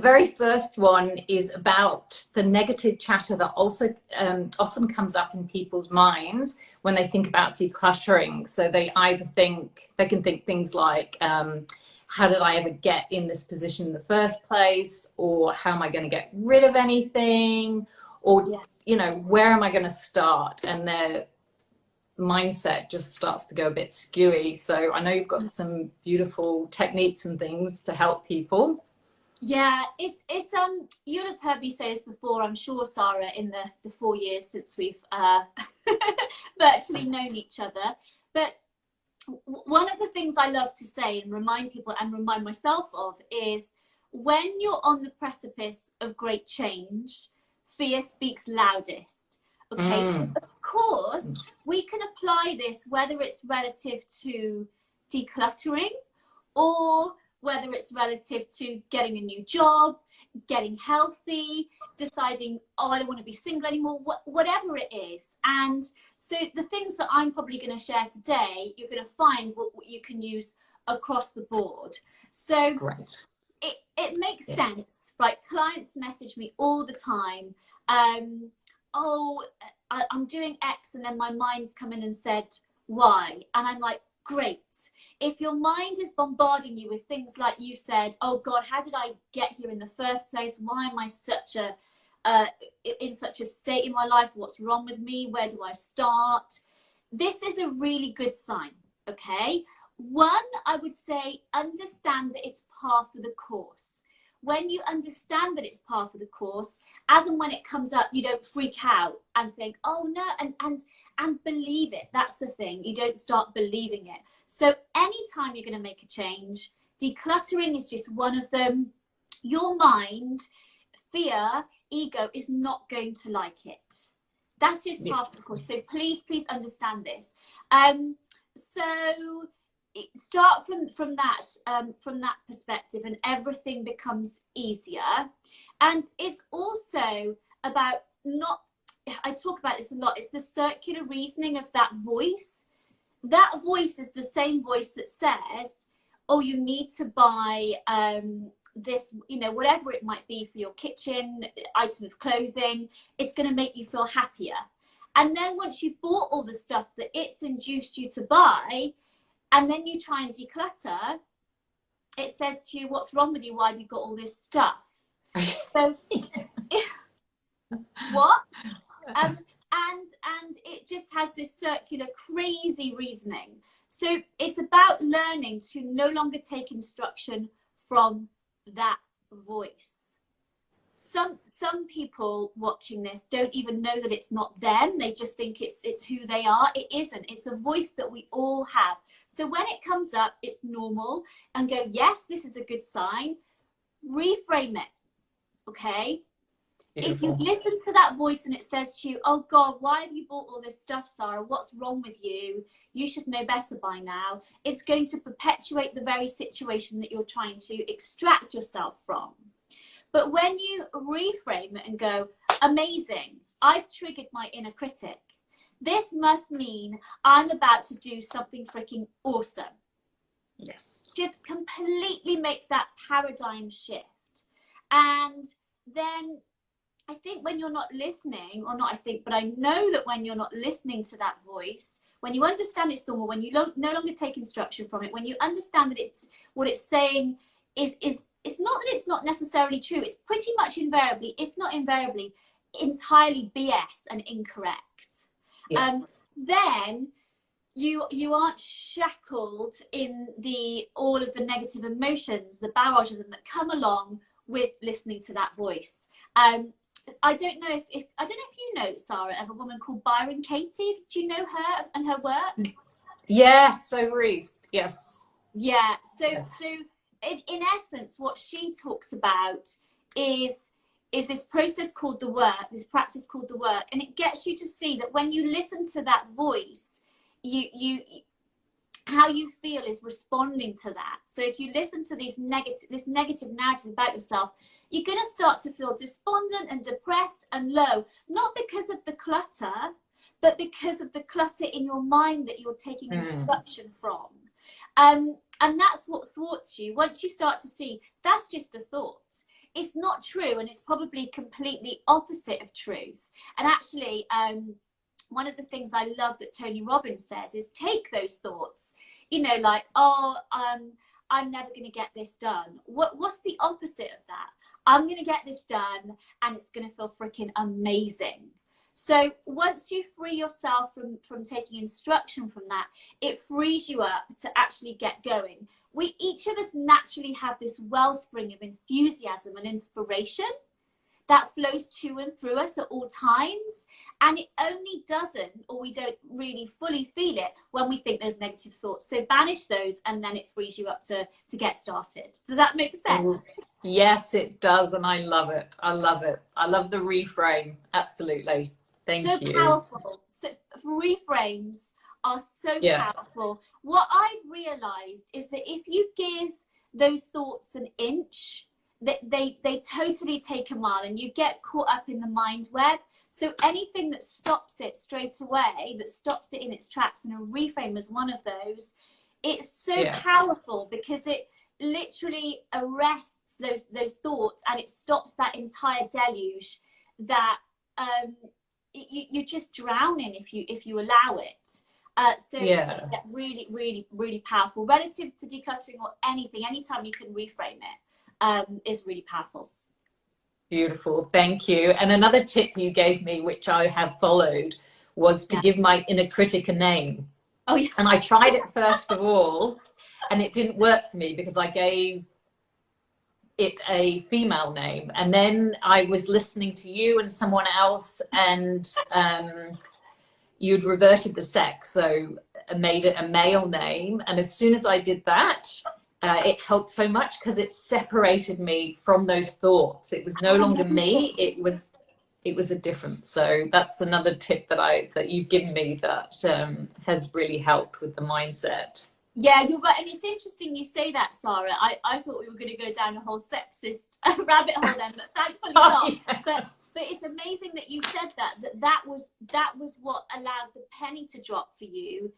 very first one is about the negative chatter that also um, often comes up in people's minds when they think about decluttering. So they either think, they can think things like, um, how did I ever get in this position in the first place? Or how am I going to get rid of anything? Or, yeah. you know, where am I going to start? And their mindset just starts to go a bit skewy. So I know you've got some beautiful techniques and things to help people. Yeah, it's it's um you'll have heard me say this before, I'm sure, Sarah, in the the four years since we've uh, virtually known each other. But one of the things I love to say and remind people and remind myself of is when you're on the precipice of great change, fear speaks loudest. Okay, mm. so of course we can apply this whether it's relative to decluttering or whether it's relative to getting a new job, getting healthy, deciding, oh, I don't want to be single anymore, wh whatever it is. And so the things that I'm probably going to share today, you're going to find what, what you can use across the board. So it, it makes yeah. sense, right? Clients message me all the time. Um, oh, I, I'm doing X and then my mind's come in and said Y. And I'm like, great if your mind is bombarding you with things like you said, oh God, how did I get here in the first place? Why am I such a uh, in such a state in my life? What's wrong with me? Where do I start? This is a really good sign, okay? One, I would say, understand that it's part of the course when you understand that it's part of the course, as and when it comes up, you don't freak out and think, oh no, and and and believe it. That's the thing. You don't start believing it. So anytime you're going to make a change, decluttering is just one of them. Your mind, fear, ego is not going to like it. That's just part of the course. So please, please understand this. Um, so start from from that um, from that perspective and everything becomes easier. And it's also about not i talk about this a lot it's the circular reasoning of that voice. That voice is the same voice that says oh you need to buy um, this you know whatever it might be for your kitchen item of clothing it's going to make you feel happier. And then once you've bought all the stuff that it's induced you to buy and then you try and declutter, it says to you, what's wrong with you? Why have you got all this stuff? so, what? Um, and and it just has this circular crazy reasoning so it's about learning to no longer take instruction from that voice some some people watching this don't even know that it's not them. They just think it's it's who they are. It isn't. It's a voice that we all have. So when it comes up it's normal and go yes this is a good sign. Reframe it okay? Beautiful. if you listen to that voice and it says to you oh god why have you bought all this stuff sarah? What's wrong with you? You should know better by now. It's going to perpetuate the very situation that you're trying to extract yourself from but when you reframe it and go, amazing, I've triggered my inner critic. This must mean I'm about to do something freaking awesome. Yes. Just completely make that paradigm shift. And then I think when you're not listening, or not I think, but I know that when you're not listening to that voice, when you understand it's normal, when you no longer take instruction from it, when you understand that it's what it's saying is is it's not that it's not necessarily true. It's pretty much invariably, if not invariably, entirely BS and incorrect. Yeah. Um, then you you aren't shackled in the all of the negative emotions, the barrage of them that come along with listening to that voice. Um, I don't know if, if I don't know if you know Sarah of a woman called Byron Katie. Do you know her and her work? Yes, so Reese. Yes. Yeah. So yes. so in, in essence, what she talks about is is this process called the work, this practice called the work, and it gets you to see that when you listen to that voice, you you how you feel is responding to that. So if you listen to these negative this negative narrative about yourself, you're going to start to feel despondent and depressed and low, not because of the clutter, but because of the clutter in your mind that you're taking mm. instruction from. Um, and that's what thwarts you, once you start to see, that's just a thought. it's not true and it's probably completely opposite of truth and actually um one of the things I love that Tony Robbins says is take those thoughts, you know, like, oh, um, I'm never going to get this done. What, what's the opposite of that? I'm going to get this done and it's going to feel freaking amazing. So once you free yourself from, from taking instruction from that, it frees you up to actually get going. We each of us naturally have this wellspring of enthusiasm and inspiration that flows to and through us at all times. And it only doesn't, or we don't really fully feel it when we think there's negative thoughts. So banish those and then it frees you up to, to get started. Does that make sense? Mm-hmm. Yes, it does. And I love it. I love it. I love the reframe. Absolutely. Thank so you. Powerful. So reframes are so yeah. powerful. What I've realized is that if you give those thoughts an inch, they, they, they totally take a mile and you get caught up in the mind web. So anything that stops it straight away, that stops it in its tracks, and a reframe is one of those, it's so yeah. powerful because it literally arrests those those thoughts and it stops that entire deluge that um, you, you're just drowning if you if you allow it. Uh, so yeah. really, really, really powerful relative to decluttering or anything. Anytime you can reframe it um, is really powerful. Beautiful, thank you. And another tip you gave me, which I have followed, was to yeah. give my inner critic a name. Oh, yeah. And I tried it first of all, and it didn't work for me because I gave it a female name. And then I was listening to you and someone else, and um, you'd reverted the sex, so I made it a male name. And as soon as I did that, uh, it helped so much because it separated me from those thoughts. It was no longer me. It was it was a difference. So that's another tip that I that you've given me that um, has really helped with the mindset. Yeah, you're right. And it's interesting you say that, Sarah. I, I thought we were going to go down a whole sexist rabbit hole then, but thankfully oh, not. Yeah. But but it's amazing that you said that, that that was that was what allowed the penny to drop for you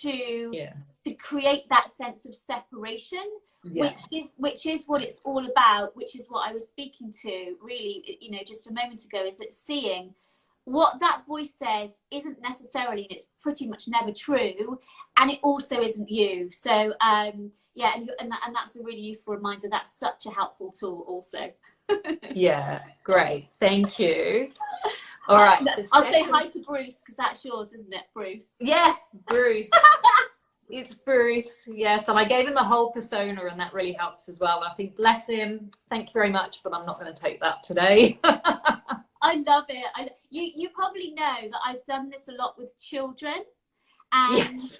to yeah. to create that sense of separation yeah. which is which is what it's all about which is what i was speaking to really you know just a moment ago is that seeing what that voice says isn't necessarily and it's pretty much never true and it also isn't you so um yeah and, and, that, and that's a really useful reminder that's such a helpful tool also yeah great thank you all right. I'll say hi to Bruce because that's yours, isn't it, Bruce? Yes, Bruce. it's Bruce. Yes, and I gave him a whole persona, and that really helps as well. I think, bless him. Thank you very much, but I'm not going to take that today. I love it. I, you you probably know that I've done this a lot with children, and. Yes.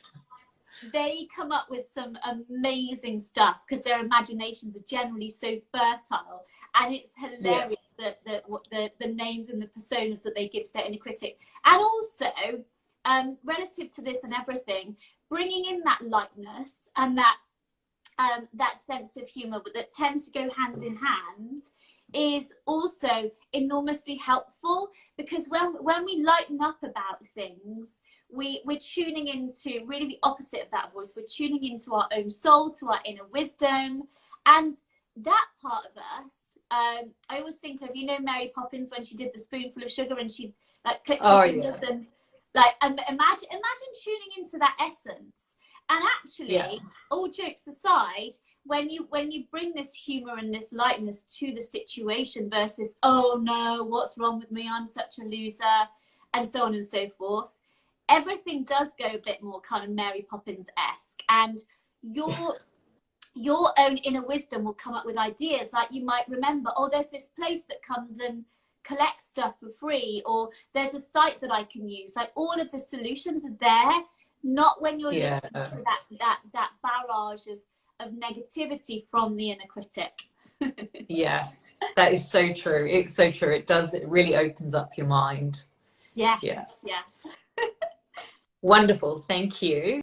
They come up with some amazing stuff because their imaginations are generally so fertile, and it's hilarious. Yeah the, the, the, the names and the personas that they give to their inner critic. And also, um, relative to this and everything, bringing in that lightness and that um, that sense of humor that tend to go hand in hand is also enormously helpful because when when we lighten up about things we we're tuning into really the opposite of that voice we're tuning into our own soul to our inner wisdom and that part of us um, I always think of you know Mary Poppins when she did the spoonful of sugar and she like clicks oh, her fingers yeah. and like and imagine imagine tuning into that essence. And actually, yeah. all jokes aside, when you when you bring this humor and this lightness to the situation versus oh no, what's wrong with me? I'm such a loser, and so on and so forth. Everything does go a bit more kind of Mary Poppins esque, and your your own inner wisdom will come up with ideas like you might remember oh there's this place that comes and collects stuff for free or there's a site that i can use like all of the solutions are there not when you're yeah. listening to that that that barrage of of negativity from the inner critic. Yes that is so true. It's so true. It does it really opens up your mind. Yes yeah. yeah. Wonderful. Thank you